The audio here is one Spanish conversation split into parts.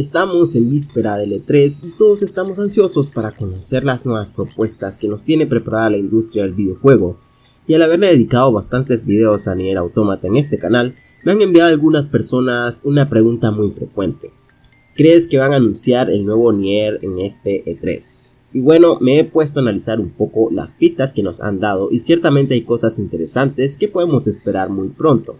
Estamos en víspera del E3 y todos estamos ansiosos para conocer las nuevas propuestas que nos tiene preparada la industria del videojuego. Y al haberle dedicado bastantes videos a Nier Automata en este canal, me han enviado algunas personas una pregunta muy frecuente. ¿Crees que van a anunciar el nuevo Nier en este E3? Y bueno, me he puesto a analizar un poco las pistas que nos han dado y ciertamente hay cosas interesantes que podemos esperar muy pronto.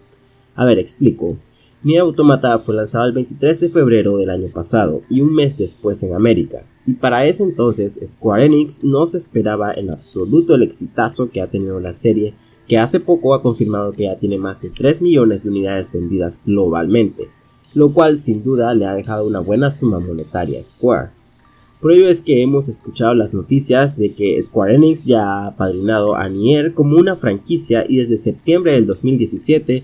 A ver, explico. Nier Automata fue lanzado el 23 de febrero del año pasado y un mes después en América, y para ese entonces Square Enix no se esperaba en absoluto el exitazo que ha tenido la serie, que hace poco ha confirmado que ya tiene más de 3 millones de unidades vendidas globalmente, lo cual sin duda le ha dejado una buena suma monetaria a Square. Por ello es que hemos escuchado las noticias de que Square Enix ya ha padrinado a Nier como una franquicia y desde septiembre del 2017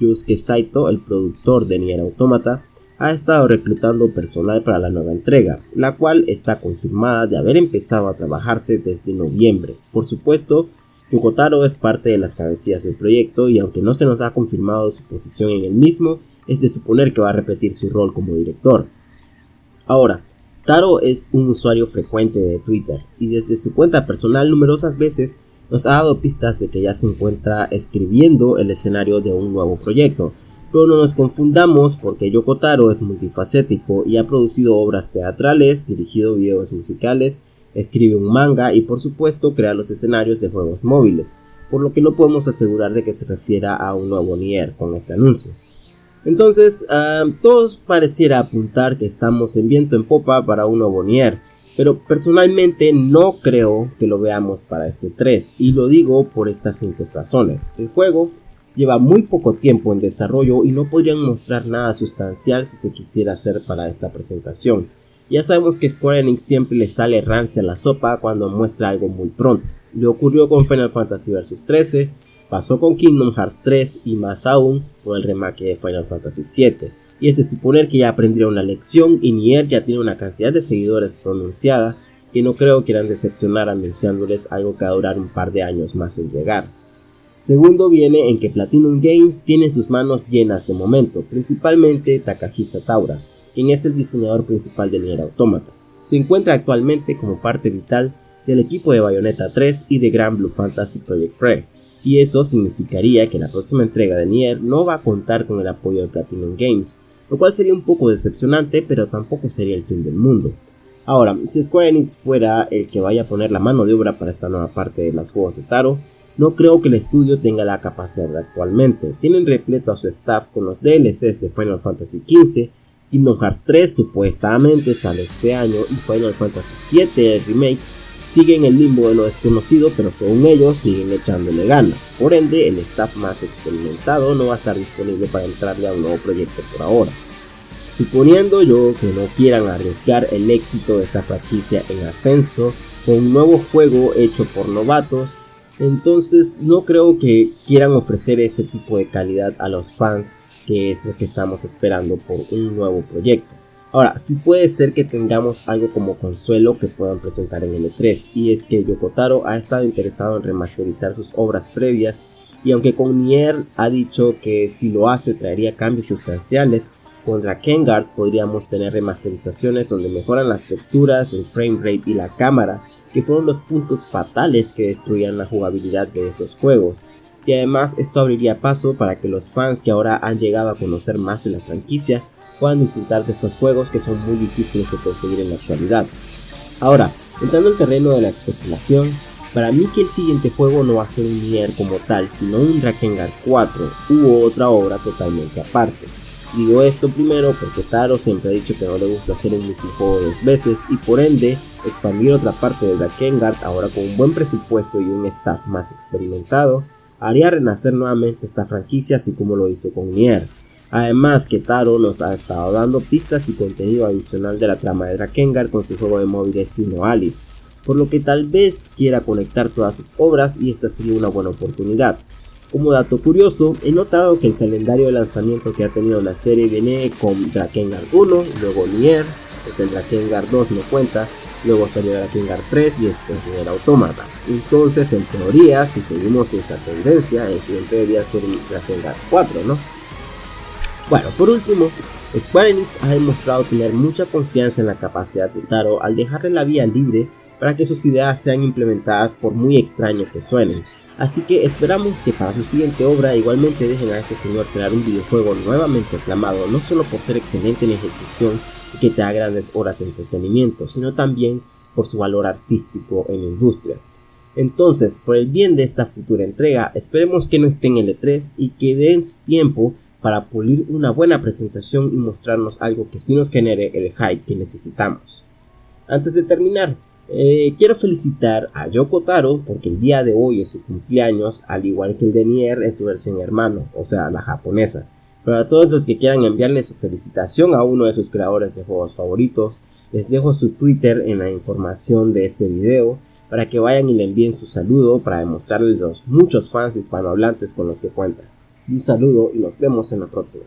Yusuke Saito, el productor de Nier Automata, ha estado reclutando personal para la nueva entrega, la cual está confirmada de haber empezado a trabajarse desde noviembre. Por supuesto, Yokotaro es parte de las cabecillas del proyecto y aunque no se nos ha confirmado su posición en el mismo, es de suponer que va a repetir su rol como director. Ahora, Taro es un usuario frecuente de Twitter y desde su cuenta personal numerosas veces nos ha dado pistas de que ya se encuentra escribiendo el escenario de un nuevo proyecto. Pero no nos confundamos porque Yoko Taro es multifacético y ha producido obras teatrales, dirigido videos musicales, escribe un manga y por supuesto crea los escenarios de juegos móviles, por lo que no podemos asegurar de que se refiera a un nuevo Nier con este anuncio. Entonces, uh, todos pareciera apuntar que estamos en viento en popa para un nuevo Nier, pero personalmente no creo que lo veamos para este 3 y lo digo por estas simples razones. El juego lleva muy poco tiempo en desarrollo y no podrían mostrar nada sustancial si se quisiera hacer para esta presentación. Ya sabemos que Square Enix siempre le sale rancia a la sopa cuando muestra algo muy pronto. Le ocurrió con Final Fantasy Vs 13, pasó con Kingdom Hearts 3 y más aún con el remake de Final Fantasy 7 y es de suponer que ya aprendieron la lección y Nier ya tiene una cantidad de seguidores pronunciada que no creo quieran decepcionar anunciándoles algo que va a durar un par de años más en llegar. Segundo viene en que Platinum Games tiene sus manos llenas de momento, principalmente Takahisa Taura, quien es el diseñador principal de Nier Automata. Se encuentra actualmente como parte vital del equipo de Bayonetta 3 y de Grand Blue Fantasy Project Pre, y eso significaría que la próxima entrega de Nier no va a contar con el apoyo de Platinum Games, lo cual sería un poco decepcionante, pero tampoco sería el fin del mundo. Ahora, si Square Enix fuera el que vaya a poner la mano de obra para esta nueva parte de los juegos de Taro, no creo que el estudio tenga la capacidad actualmente. Tienen repleto a su staff con los DLCs de Final Fantasy XV, Kingdom Hearts 3 supuestamente sale este año y Final Fantasy VII el remake sigue en el limbo de lo desconocido, pero según ellos siguen echándole ganas. Por ende, el staff más experimentado no va a estar disponible para entrarle a un nuevo proyecto por ahora. Suponiendo yo que no quieran arriesgar el éxito de esta franquicia en ascenso con un nuevo juego hecho por novatos, entonces no creo que quieran ofrecer ese tipo de calidad a los fans que es lo que estamos esperando por un nuevo proyecto. Ahora, sí puede ser que tengamos algo como consuelo que puedan presentar en L3 y es que Yokotaro ha estado interesado en remasterizar sus obras previas y aunque con Nier ha dicho que si lo hace traería cambios sustanciales, con Drakengard podríamos tener remasterizaciones donde mejoran las texturas, el frame rate y la cámara, que fueron los puntos fatales que destruían la jugabilidad de estos juegos. Y además esto abriría paso para que los fans que ahora han llegado a conocer más de la franquicia puedan disfrutar de estos juegos que son muy difíciles de conseguir en la actualidad. Ahora, entrando al terreno de la especulación, para mí que el siguiente juego no va a ser un Nier como tal, sino un Drakengard 4 u otra obra totalmente aparte. Digo esto primero porque Taro siempre ha dicho que no le gusta hacer el mismo juego dos veces y por ende expandir otra parte de Drakengard ahora con un buen presupuesto y un staff más experimentado haría renacer nuevamente esta franquicia así como lo hizo con Nier. Además que Taro nos ha estado dando pistas y contenido adicional de la trama de Drakengard con su juego de móviles Sino Alice, por lo que tal vez quiera conectar todas sus obras y esta sería una buena oportunidad. Como dato curioso, he notado que el calendario de lanzamiento que ha tenido la serie viene con Drakengard 1, luego Nier, porque el Drakengard 2 no cuenta, luego salió Drakengard 3 y después Nier Automata. Entonces, en teoría, si seguimos esa tendencia, el siguiente debería ser Drakengard 4, ¿no? Bueno, por último, Square Enix ha demostrado tener mucha confianza en la capacidad de Taro al dejarle la vía libre para que sus ideas sean implementadas por muy extraño que suenen, así que esperamos que para su siguiente obra igualmente dejen a este señor crear un videojuego nuevamente aclamado no solo por ser excelente en ejecución y que te da grandes horas de entretenimiento, sino también por su valor artístico en la industria. Entonces, por el bien de esta futura entrega, esperemos que no esté en L3 y que den su tiempo para pulir una buena presentación y mostrarnos algo que sí nos genere el hype que necesitamos. Antes de terminar, eh, quiero felicitar a Yoko Taro porque el día de hoy es su cumpleaños, al igual que el de Nier en su versión hermano, o sea, la japonesa. Pero a todos los que quieran enviarle su felicitación a uno de sus creadores de juegos favoritos, les dejo su Twitter en la información de este video para que vayan y le envíen su saludo para demostrarles los muchos fans hispanohablantes con los que cuenta. Un saludo y nos vemos en la próxima.